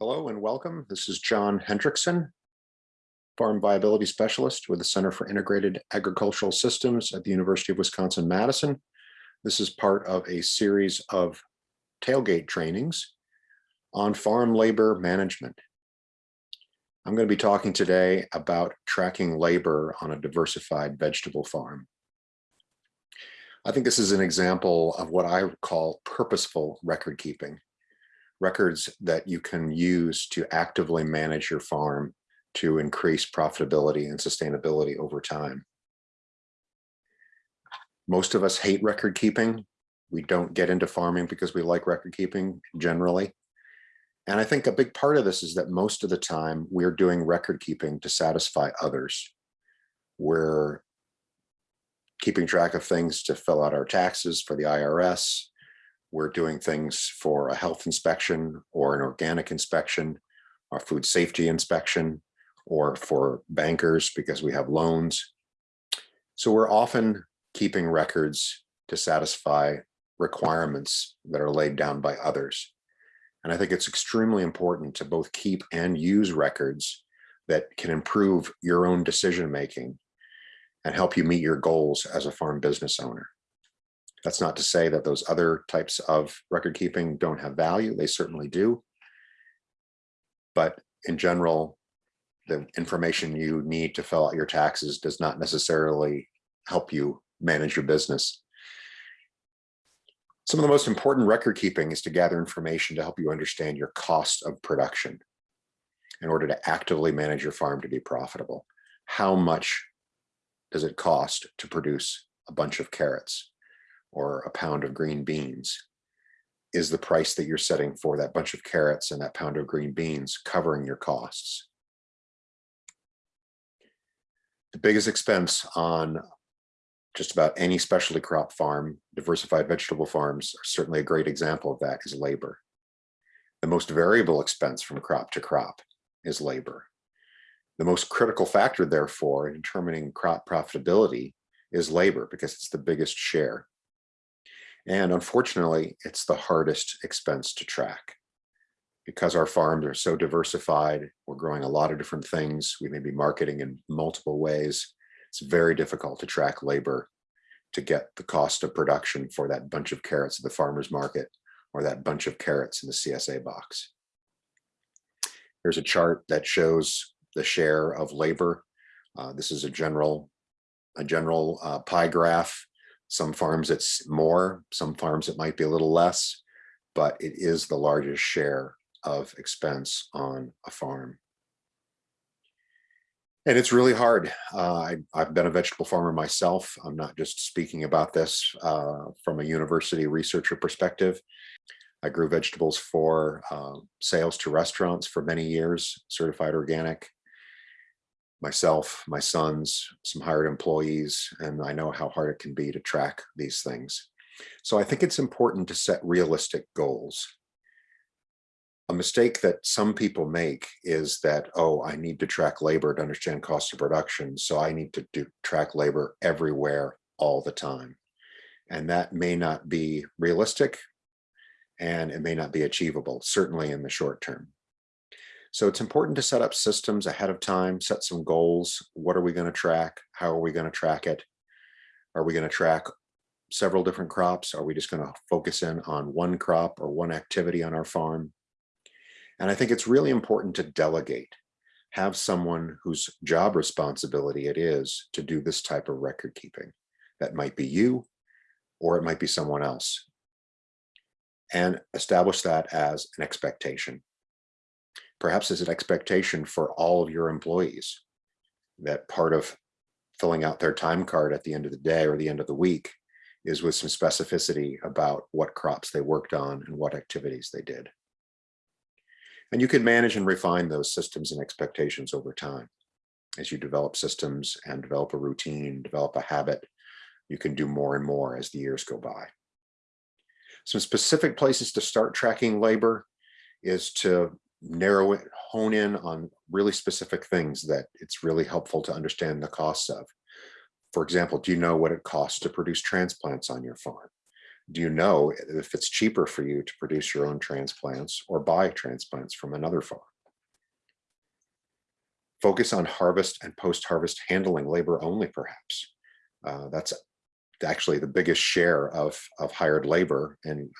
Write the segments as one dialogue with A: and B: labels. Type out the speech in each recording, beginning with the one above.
A: Hello and welcome. This is John Hendrickson, Farm Viability Specialist with the Center for Integrated Agricultural Systems at the University of Wisconsin-Madison. This is part of a series of tailgate trainings on farm labor management. I'm going to be talking today about tracking labor on a diversified vegetable farm. I think this is an example of what I call purposeful record keeping records that you can use to actively manage your farm to increase profitability and sustainability over time. Most of us hate record keeping. We don't get into farming because we like record keeping generally. And I think a big part of this is that most of the time we're doing record keeping to satisfy others. We're keeping track of things to fill out our taxes for the IRS, we're doing things for a health inspection or an organic inspection, a food safety inspection, or for bankers because we have loans. So we're often keeping records to satisfy requirements that are laid down by others. And I think it's extremely important to both keep and use records that can improve your own decision making and help you meet your goals as a farm business owner. That's not to say that those other types of record keeping don't have value. They certainly do. But in general, the information you need to fill out your taxes does not necessarily help you manage your business. Some of the most important record keeping is to gather information to help you understand your cost of production in order to actively manage your farm to be profitable. How much does it cost to produce a bunch of carrots? Or a pound of green beans is the price that you're setting for that bunch of carrots and that pound of green beans covering your costs. The biggest expense on just about any specialty crop farm, diversified vegetable farms are certainly a great example of that is labor. The most variable expense from crop to crop is labor. The most critical factor, therefore, in determining crop profitability is labor because it's the biggest share. And unfortunately, it's the hardest expense to track because our farms are so diversified. We're growing a lot of different things. We may be marketing in multiple ways. It's very difficult to track labor to get the cost of production for that bunch of carrots at the farmer's market or that bunch of carrots in the CSA box. Here's a chart that shows the share of labor. Uh, this is a general, a general uh, pie graph some farms it's more, some farms it might be a little less, but it is the largest share of expense on a farm. And it's really hard. Uh, I, have been a vegetable farmer myself. I'm not just speaking about this uh, from a university researcher perspective. I grew vegetables for uh, sales to restaurants for many years, certified organic myself, my sons, some hired employees, and I know how hard it can be to track these things. So I think it's important to set realistic goals. A mistake that some people make is that, oh, I need to track labor to understand cost of production. So I need to do track labor everywhere all the time. And that may not be realistic and it may not be achievable, certainly in the short term. So it's important to set up systems ahead of time, set some goals. What are we going to track? How are we going to track it? Are we going to track several different crops? Are we just going to focus in on one crop or one activity on our farm? And I think it's really important to delegate, have someone whose job responsibility it is to do this type of record keeping. That might be you, or it might be someone else. And establish that as an expectation perhaps as an expectation for all of your employees that part of filling out their time card at the end of the day or the end of the week is with some specificity about what crops they worked on and what activities they did. And you can manage and refine those systems and expectations over time. As you develop systems and develop a routine, develop a habit, you can do more and more as the years go by. Some specific places to start tracking labor is to narrow it, hone in on really specific things that it's really helpful to understand the costs of. For example, do you know what it costs to produce transplants on your farm? do you know if it's cheaper for you to produce your own transplants or buy transplants from another farm? Focus on harvest and post-harvest handling labor only, perhaps. Uh, that's actually the biggest share of, of hired labor. And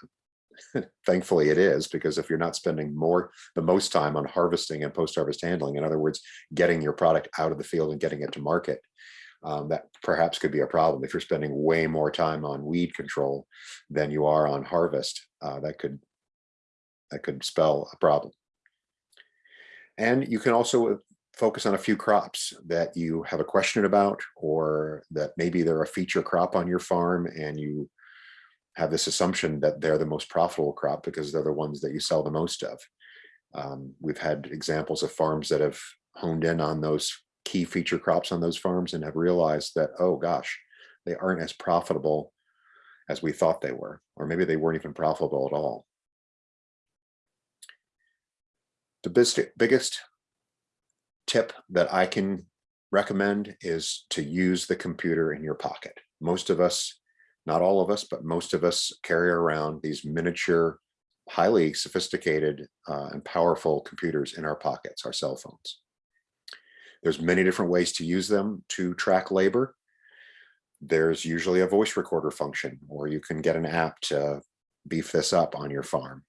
A: thankfully it is, because if you're not spending more, the most time on harvesting and post-harvest handling, in other words, getting your product out of the field and getting it to market, um, that perhaps could be a problem. If you're spending way more time on weed control than you are on harvest, uh, that could that could spell a problem. And you can also focus on a few crops that you have a question about, or that maybe they're a feature crop on your farm and you have this assumption that they're the most profitable crop because they're the ones that you sell the most of. Um, we've had examples of farms that have honed in on those key feature crops on those farms and have realized that, oh gosh, they aren't as profitable as we thought they were, or maybe they weren't even profitable at all. The biggest tip that I can recommend is to use the computer in your pocket. Most of us, not all of us, but most of us carry around these miniature, highly sophisticated uh, and powerful computers in our pockets, our cell phones. There's many different ways to use them to track labor. There's usually a voice recorder function, or you can get an app to beef this up on your farm,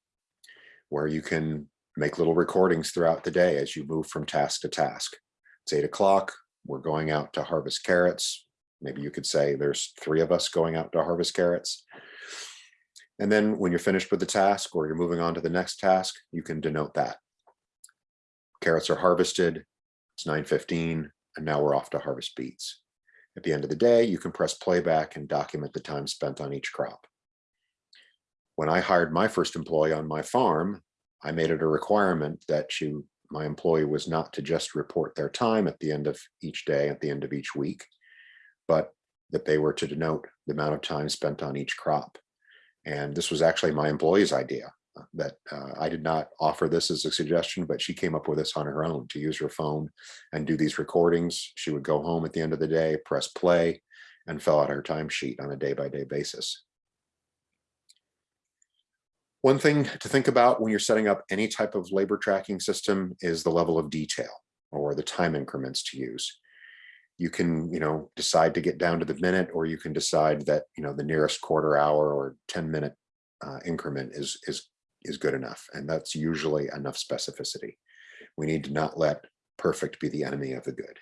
A: where you can make little recordings throughout the day as you move from task to task. It's eight o'clock, we're going out to harvest carrots. Maybe you could say there's three of us going out to harvest carrots. And then when you're finished with the task or you're moving on to the next task, you can denote that. Carrots are harvested, it's 9.15, and now we're off to harvest beets. At the end of the day, you can press playback and document the time spent on each crop. When I hired my first employee on my farm, I made it a requirement that she, my employee was not to just report their time at the end of each day, at the end of each week, but that they were to denote the amount of time spent on each crop. And this was actually my employee's idea uh, that uh, I did not offer this as a suggestion, but she came up with this on her own to use her phone and do these recordings. She would go home at the end of the day, press play, and fill out her timesheet on a day by day basis. One thing to think about when you're setting up any type of labor tracking system is the level of detail or the time increments to use. You can, you know, decide to get down to the minute, or you can decide that, you know, the nearest quarter hour or 10 minute uh, increment is, is, is good enough. And that's usually enough specificity. We need to not let perfect be the enemy of the good.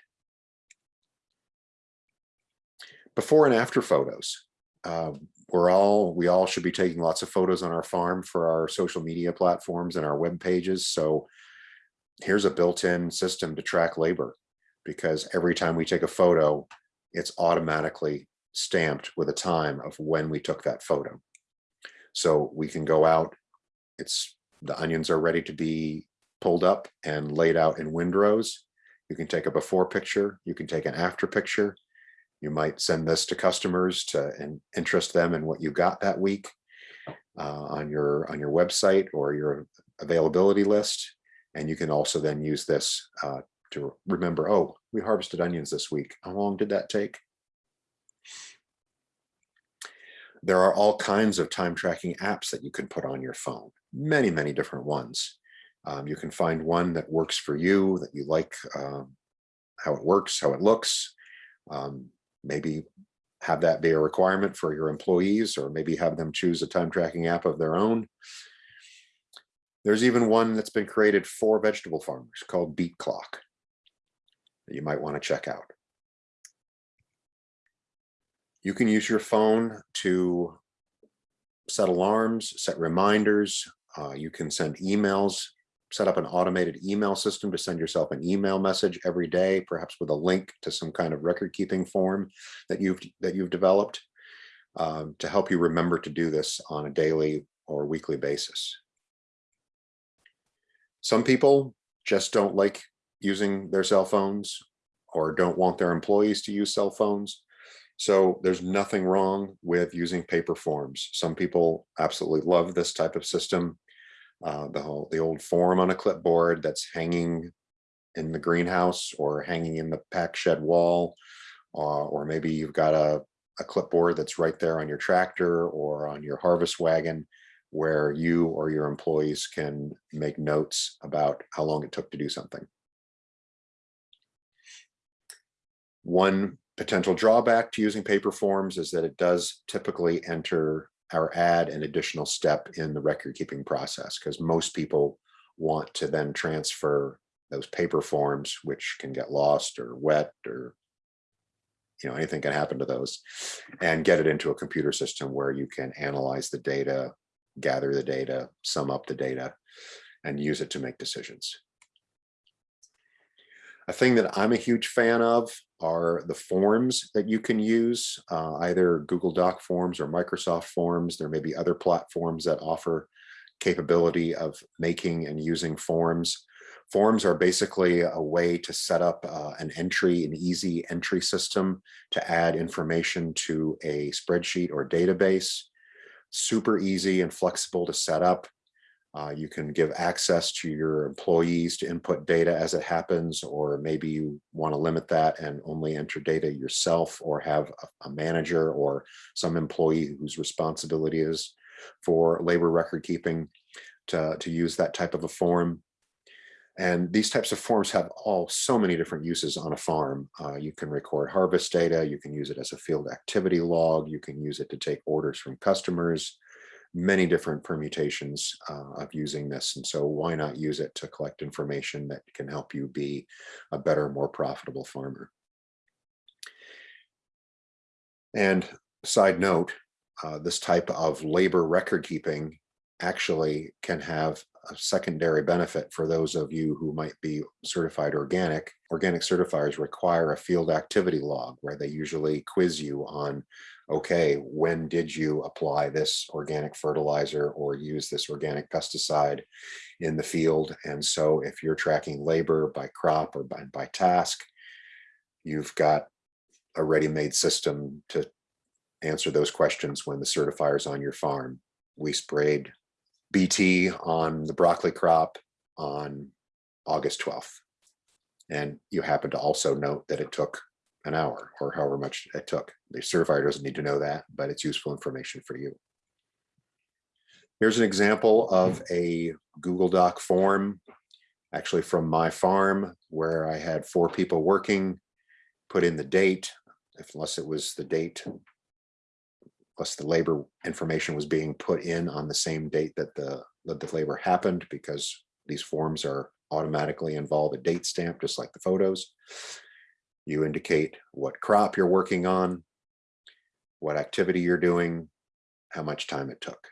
A: Before and after photos. Uh, we're all we all should be taking lots of photos on our farm for our social media platforms and our web pages so here's a built-in system to track labor because every time we take a photo it's automatically stamped with a time of when we took that photo. So we can go out it's the onions are ready to be pulled up and laid out in windrows you can take a before picture you can take an after picture. You might send this to customers to interest them in what you got that week uh, on your on your website or your availability list. And you can also then use this uh, to remember, oh, we harvested onions this week. How long did that take? There are all kinds of time tracking apps that you can put on your phone, many, many different ones. Um, you can find one that works for you, that you like um, how it works, how it looks. Um, maybe have that be a requirement for your employees or maybe have them choose a time tracking app of their own. There's even one that's been created for vegetable farmers called Beet Clock that you might want to check out. You can use your phone to set alarms, set reminders. Uh, you can send emails set up an automated email system to send yourself an email message every day, perhaps with a link to some kind of record keeping form that you've that you've developed um, to help you remember to do this on a daily or weekly basis. Some people just don't like using their cell phones or don't want their employees to use cell phones. So there's nothing wrong with using paper forms. Some people absolutely love this type of system uh, the whole the old form on a clipboard that's hanging in the greenhouse or hanging in the pack shed wall, uh, or maybe you've got a, a clipboard that's right there on your tractor or on your harvest wagon where you or your employees can make notes about how long it took to do something. One potential drawback to using paper forms is that it does typically enter or add an additional step in the record keeping process because most people want to then transfer those paper forms, which can get lost or wet or you know, anything can happen to those and get it into a computer system where you can analyze the data, gather the data, sum up the data, and use it to make decisions. A thing that I'm a huge fan of are the forms that you can use, uh, either Google Doc forms or Microsoft forms. There may be other platforms that offer capability of making and using forms. Forms are basically a way to set up uh, an entry, an easy entry system to add information to a spreadsheet or database. Super easy and flexible to set up. Uh, you can give access to your employees to input data as it happens, or maybe you want to limit that and only enter data yourself or have a, a manager or some employee whose responsibility is for labor record keeping to, to use that type of a form. And these types of forms have all so many different uses on a farm. Uh, you can record harvest data, you can use it as a field activity log, you can use it to take orders from customers, many different permutations uh, of using this. And so why not use it to collect information that can help you be a better, more profitable farmer. And side note, uh, this type of labor record keeping actually can have a secondary benefit for those of you who might be certified organic. Organic certifiers require a field activity log where they usually quiz you on, okay, when did you apply this organic fertilizer or use this organic pesticide in the field? And so if you're tracking labor by crop or by, by task, you've got a ready-made system to answer those questions when the certifier is on your farm. We sprayed BT on the broccoli crop on August 12th. And you happen to also note that it took an hour or however much it took. The certifier doesn't need to know that, but it's useful information for you. Here's an example of a Google Doc form, actually from my farm where I had four people working, put in the date, unless it was the date unless the labor information was being put in on the same date that the, that the labor happened because these forms are automatically involve a date stamp, just like the photos. You indicate what crop you're working on, what activity you're doing, how much time it took.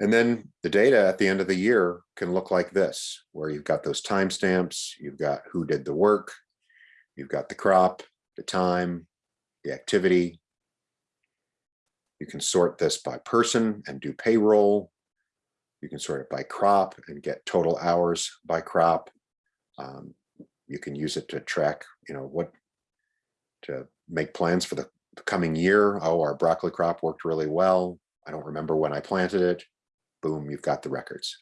A: And then the data at the end of the year can look like this, where you've got those timestamps, you've got who did the work, you've got the crop, the time, the activity. You can sort this by person and do payroll. You can sort it by crop and get total hours by crop. Um, you can use it to track, you know, what to make plans for the coming year. Oh, our broccoli crop worked really well. I don't remember when I planted it. Boom, you've got the records.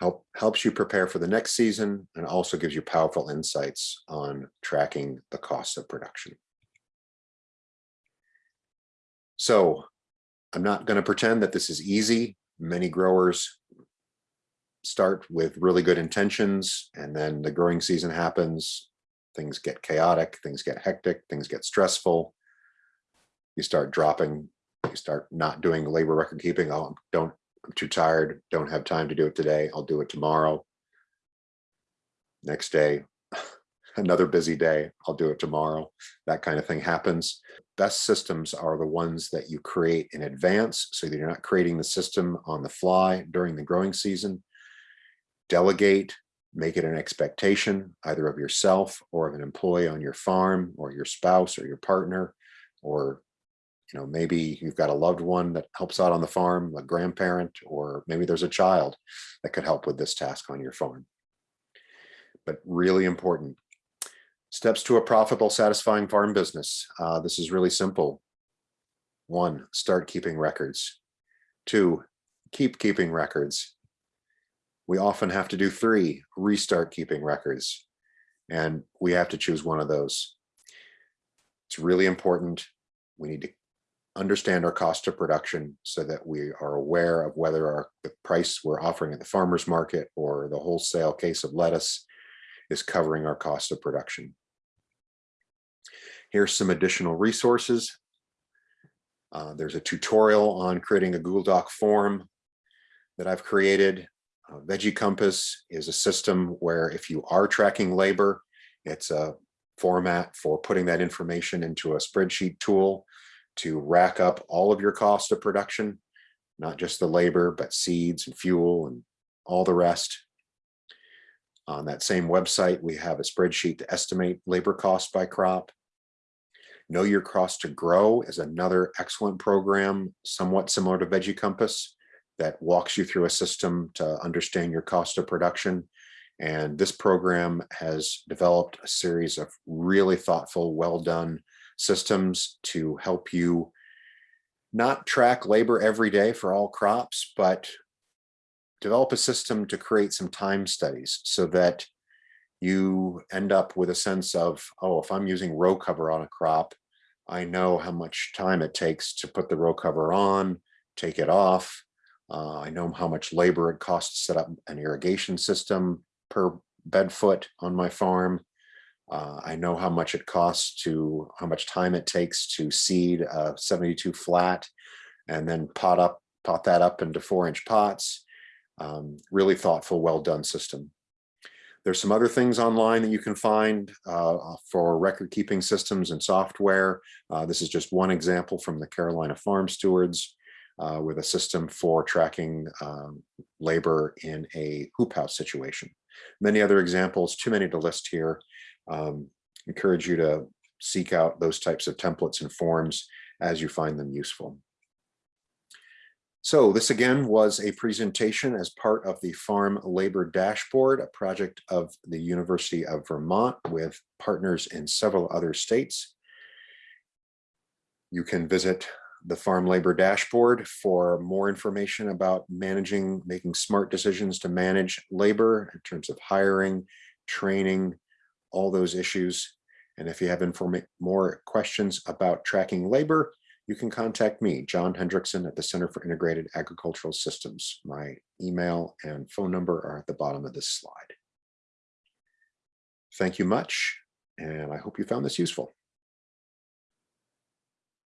A: help helps you prepare for the next season and also gives you powerful insights on tracking the costs of production. So I'm not going to pretend that this is easy. Many growers start with really good intentions and then the growing season happens. Things get chaotic, things get hectic, things get stressful. You start dropping, you start not doing labor record keeping. Oh, don't I'm too tired, don't have time to do it today. I'll do it tomorrow. Next day, another busy day, I'll do it tomorrow. That kind of thing happens. Best systems are the ones that you create in advance so that you're not creating the system on the fly during the growing season. Delegate, make it an expectation either of yourself or of an employee on your farm or your spouse or your partner or you know, maybe you've got a loved one that helps out on the farm, a grandparent, or maybe there's a child that could help with this task on your farm. But really important. Steps to a profitable, satisfying farm business. Uh, this is really simple. One, start keeping records. Two, keep keeping records. We often have to do three, restart keeping records. And we have to choose one of those. It's really important. We need to understand our cost of production so that we are aware of whether our the price we're offering at the farmer's market or the wholesale case of lettuce is covering our cost of production. Here's some additional resources. Uh, there's a tutorial on creating a Google Doc form that I've created. Uh, Veggie Compass is a system where if you are tracking labor, it's a format for putting that information into a spreadsheet tool to rack up all of your cost of production, not just the labor, but seeds and fuel and all the rest. On that same website, we have a spreadsheet to estimate labor cost by crop. Know Your Cost to Grow is another excellent program, somewhat similar to Veggie Compass, that walks you through a system to understand your cost of production. And this program has developed a series of really thoughtful, well done systems to help you not track labor every day for all crops, but develop a system to create some time studies so that you end up with a sense of, oh, if I'm using row cover on a crop, I know how much time it takes to put the row cover on, take it off. Uh, I know how much labor it costs to set up an irrigation system per bed foot on my farm. Uh, I know how much it costs to, how much time it takes to seed a 72 flat and then pot up, pot that up into four inch pots. Um, really thoughtful, well done system. There's some other things online that you can find uh, for record keeping systems and software. Uh, this is just one example from the Carolina Farm Stewards uh, with a system for tracking um, labor in a hoop house situation. Many other examples, too many to list here. Um, encourage you to seek out those types of templates and forms as you find them useful. So this again was a presentation as part of the Farm Labor Dashboard, a project of the University of Vermont with partners in several other states. You can visit the Farm Labor Dashboard for more information about managing, making smart decisions to manage labor in terms of hiring, training, all those issues. And if you have more questions about tracking labor, you can contact me, John Hendrickson at the Center for Integrated Agricultural Systems. My email and phone number are at the bottom of this slide. Thank you much, and I hope you found this useful.